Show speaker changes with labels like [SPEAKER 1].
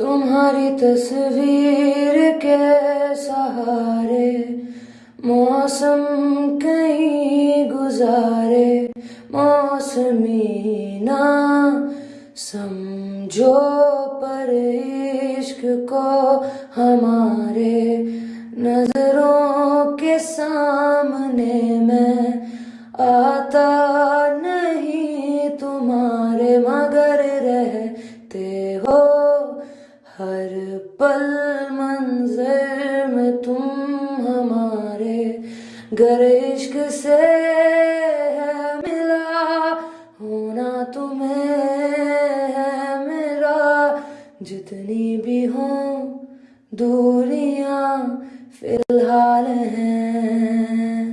[SPEAKER 1] تمہاری تصویر کے سہارے، موسم کہیں گزارے موسمی نہ سمجھو پر عشق کو ہمارے نظروں کے سامنے میں آتا نہیں تمہارے مگر ہر پل منظر میں تم ہمارے گر عشق سے ہے ملا ہونا تمہیں ہے میرا جتنی بھی ہوں دوریاں فی الحال ہیں۔